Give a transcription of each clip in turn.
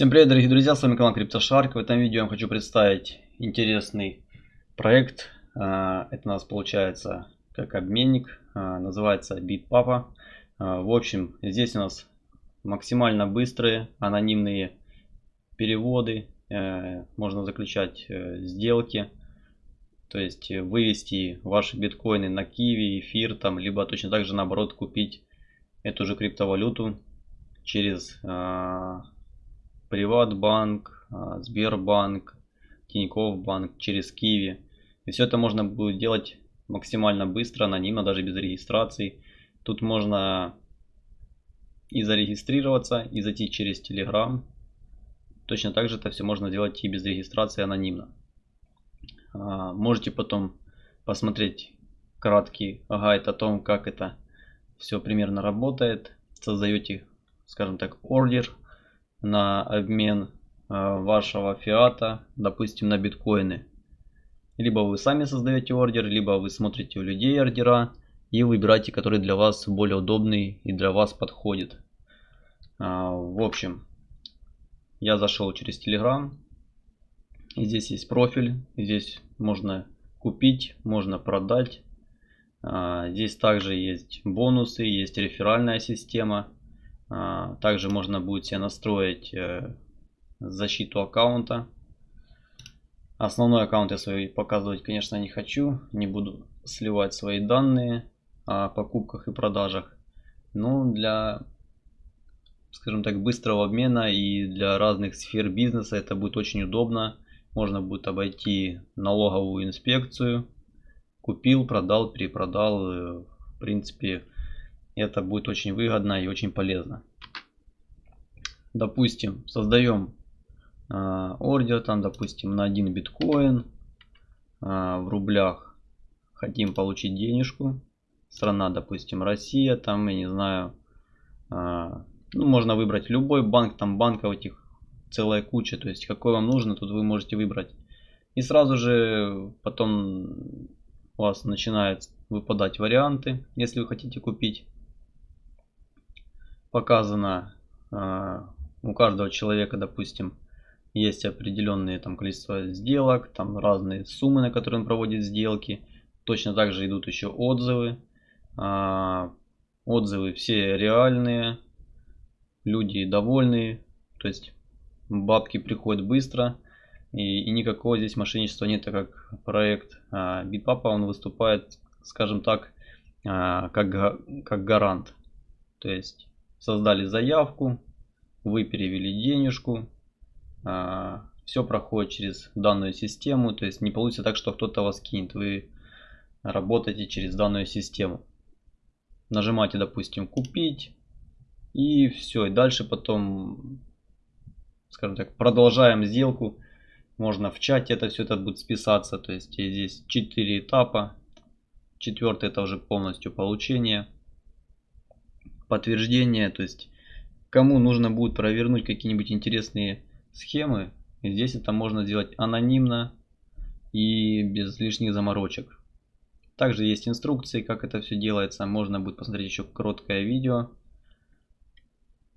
Всем привет, дорогие друзья, с вами канал CryptoShark. В этом видео я вам хочу представить интересный проект. А, это у нас получается как обменник, а, называется BitPapa. А, в общем, здесь у нас максимально быстрые анонимные переводы. Э, можно заключать э, сделки. То есть вывести ваши биткоины на Киви, эфир, там, либо точно так же наоборот купить эту же криптовалюту через Приватбанк, а, Сбербанк, Тинькофф банк через Киви. И все это можно будет делать максимально быстро, анонимно, даже без регистрации. Тут можно и зарегистрироваться, и зайти через Telegram. Точно так же это все можно делать и без регистрации анонимно. А, можете потом посмотреть краткий гайд о том, как это все примерно работает. Создаете, скажем так, ордер на обмен а, вашего фиата, допустим, на биткоины. Либо вы сами создаете ордер, либо вы смотрите у людей ордера и выбираете, который для вас более удобный и для вас подходит. А, в общем, я зашел через Telegram. Здесь есть профиль. Здесь можно купить, можно продать. А, здесь также есть бонусы, есть реферальная система. А, также можно будет себе настроить э, защиту аккаунта. Основной аккаунт я свой показывать, конечно, не хочу. Не буду сливать свои данные о покупках и продажах. Но для, скажем так, быстрого обмена и для разных сфер бизнеса это будет очень удобно. Можно будет обойти налоговую инспекцию. Купил, продал, перепродал. Э, в принципе, это будет очень выгодно и очень полезно. Допустим, создаем э, ордер, там, допустим, на один биткоин э, в рублях. Хотим получить денежку. Страна, допустим, Россия, там, я не знаю, э, ну, можно выбрать любой банк, там банков этих целая куча, то есть какой вам нужно, тут вы можете выбрать. И сразу же потом у вас начинают выпадать варианты, если вы хотите купить показано э, у каждого человека, допустим, есть определенные там количество сделок, там разные суммы, на которые он проводит сделки. Точно так же идут еще отзывы. Э, отзывы все реальные, люди довольные, то есть бабки приходят быстро. И, и никакого здесь мошенничества нет, так как проект э, Bitpapa, он выступает, скажем так, э, как, как гарант. То есть создали заявку, вы перевели денежку, а, все проходит через данную систему, то есть не получится так, что кто-то вас кинет, вы работаете через данную систему. Нажимаете, допустим, купить и все, и дальше потом, скажем так, продолжаем сделку. Можно в чате это все это будет списаться, то есть здесь 4 этапа. Четвертый это уже полностью получение подтверждение, то есть кому нужно будет провернуть какие-нибудь интересные схемы, здесь это можно сделать анонимно и без лишних заморочек. Также есть инструкции, как это все делается, можно будет посмотреть еще короткое видео.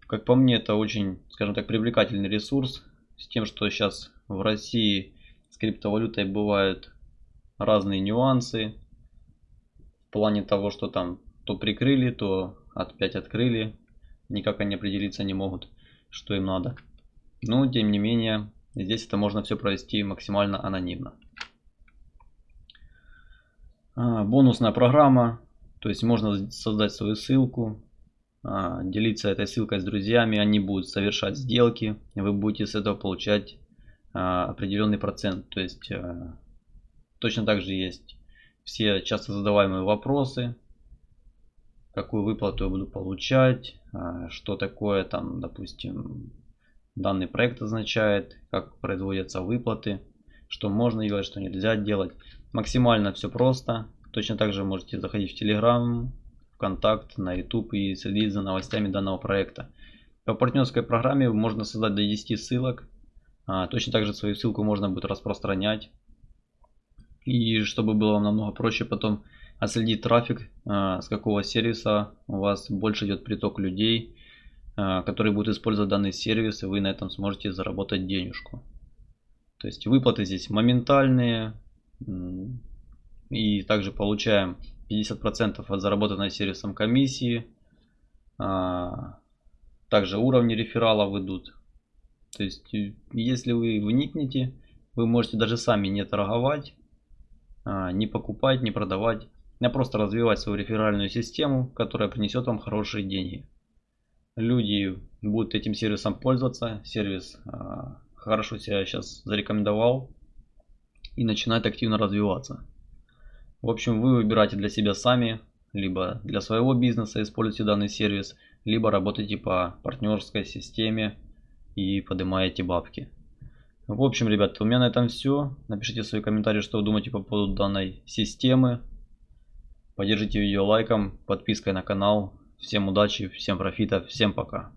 Как по мне, это очень, скажем так, привлекательный ресурс, с тем, что сейчас в России с криптовалютой бывают разные нюансы, в плане того, что там то прикрыли, то опять открыли. Никак они определиться не могут, что им надо. Но, тем не менее, здесь это можно все провести максимально анонимно. А, бонусная программа. То есть можно создать свою ссылку, а, делиться этой ссылкой с друзьями. Они будут совершать сделки. Вы будете с этого получать а, определенный процент. То есть точно так же есть все часто задаваемые вопросы какую выплату я буду получать, а, что такое там, допустим, данный проект означает, как производятся выплаты, что можно делать, что нельзя делать. Максимально все просто. Точно так же можете заходить в Telegram, ВКонтакт, на YouTube и следить за новостями данного проекта. По партнерской программе можно создать до 10 ссылок. А, точно так же свою ссылку можно будет распространять. И чтобы было вам намного проще потом отследить трафик, а, с какого сервиса у вас больше идет приток людей, э, которые будут использовать данный сервис, и вы на этом сможете заработать денежку. То есть выплаты здесь моментальные. И также получаем 50% от заработанной сервисом комиссии. А, также уровни рефералов идут. То есть, э, если вы вникнете, вы можете даже сами не торговать, а, не покупать, не продавать, а просто развивать свою реферальную систему, которая принесет вам хорошие деньги. Люди будут этим сервисом пользоваться, сервис а, хорошо себя сейчас зарекомендовал и начинает активно развиваться. В общем, вы выбираете для себя сами, либо для своего бизнеса используйте данный сервис, либо работаете по партнерской системе и поднимаете бабки. В общем, ребят, у меня на этом все. Напишите свои комментарии, что вы думаете по поводу данной системы. Поддержите видео лайком, подпиской на канал. Всем удачи, всем профита, всем пока.